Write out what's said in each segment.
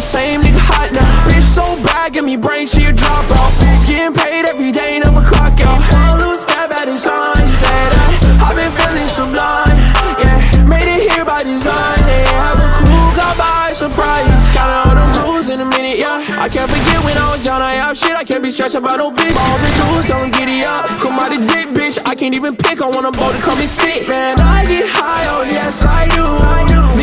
the same nigga hot now. Bitch so bad, give me brain, she a dropout. Getting paid every day, never clock out. Wanna lose step at a time, say that. I've been feeling sublime, yeah. Made it here by design, they have a crew, got by surprise. Counting all the rules in a minute, yeah. I can't forget when I was down, I have shit. I can't be stressed about no bitch. Balls and tools, so I'm giddy up. Come out the dick, bitch. I can't even pick. I want a boat to come and sit. Man, I get high, oh yes, I do.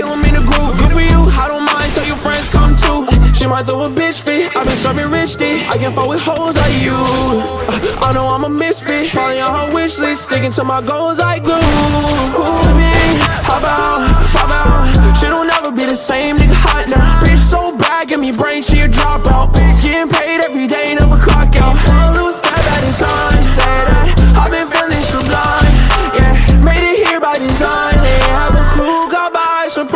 Kill him in a group. Good for you, I don't mind, tell your friends come too. She might throw a bitch fit. I've been serving rich dick. I can't fuck with hoes like you. Uh, I know I'm a misfit. Falling on her wish list, sticking to my goals like glue. To me, how about, how about? Shit will never be the same, nigga hot now. Bitch so bad, give me brain, she a dropout. Getting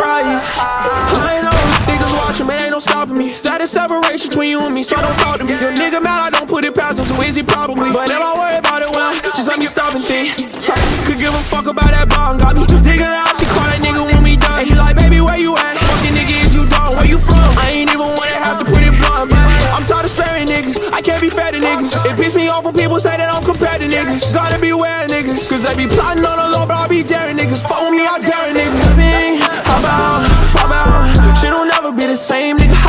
I know niggas watching, man, ain't no stopping me. Status separation between you and me, so don't talk to me. Your nigga mad, I don't put it past him, so easy probably. But if I worry about it, well, just let me stop and think. Could give a fuck about that bond, got me digging out. She call that nigga when we done. And he like, baby, where you at? Fucking nigga, is you done? Where you from? I ain't even wanna have to put it blunt, man. I'm tired of sparing niggas. I can't be fed to niggas. It piss me off when people say that I'm compared to niggas. Gotta beware niggas, cause they be plotting on the low, but I be daring niggas. Fuck with me, I dare?